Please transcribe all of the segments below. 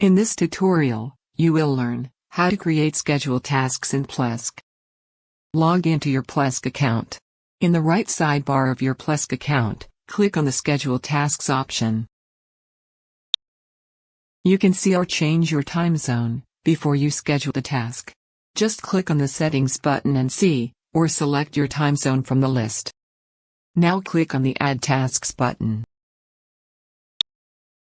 In this tutorial, you will learn how to create schedule tasks in Plesk. Log into your Plesk account. In the right sidebar of your Plesk account, click on the Schedule Tasks option. You can see or change your time zone before you schedule the task. Just click on the Settings button and see, or select your time zone from the list. Now click on the Add Tasks button.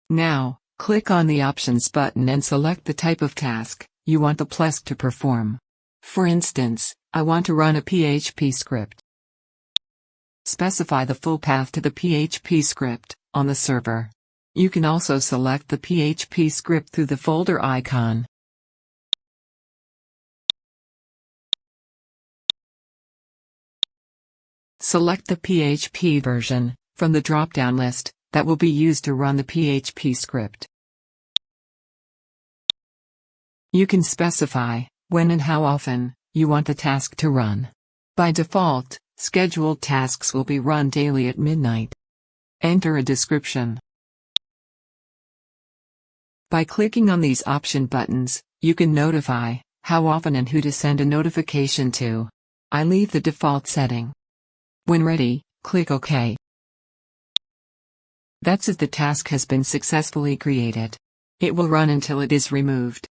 Now, click on the Options button and select the type of task you want the Plesk to perform. For instance, I want to run a PHP script. Specify the full path to the PHP script on the server. You can also select the PHP script through the folder icon. Select the PHP version from the drop-down list that will be used to run the PHP script. You can specify when and how often you want the task to run. By default, scheduled tasks will be run daily at midnight. Enter a description. By clicking on these option buttons, you can notify how often and who to send a notification to. I leave the default setting. When ready, click OK. That's it the task has been successfully created. It will run until it is removed.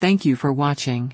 Thank you for watching.